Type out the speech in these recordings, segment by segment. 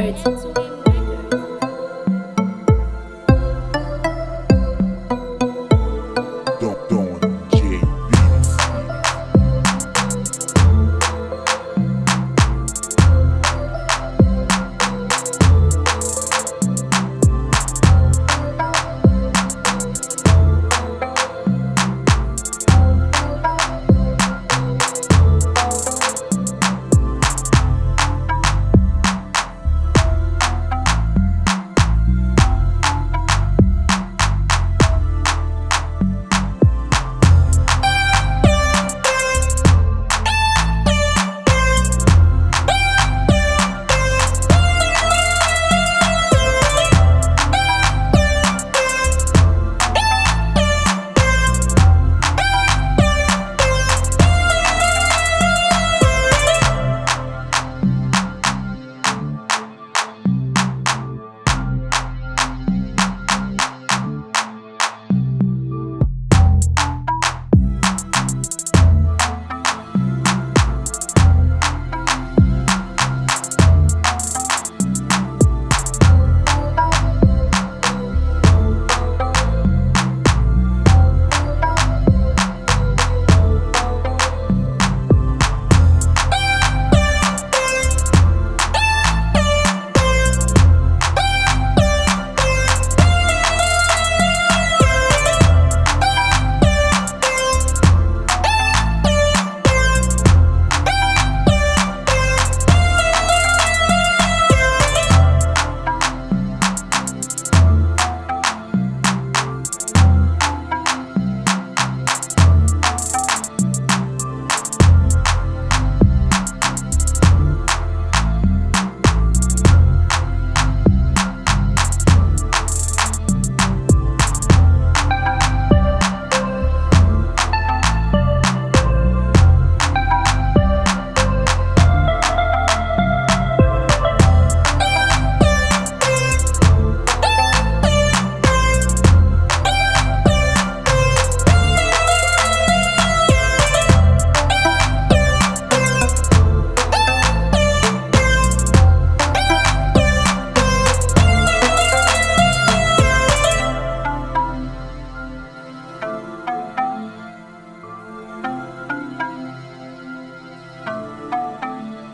Records.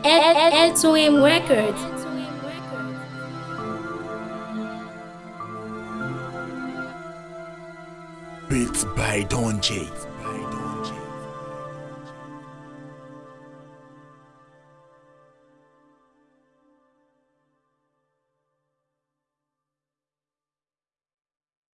Ed, Ed Swim Records. Beats by Don J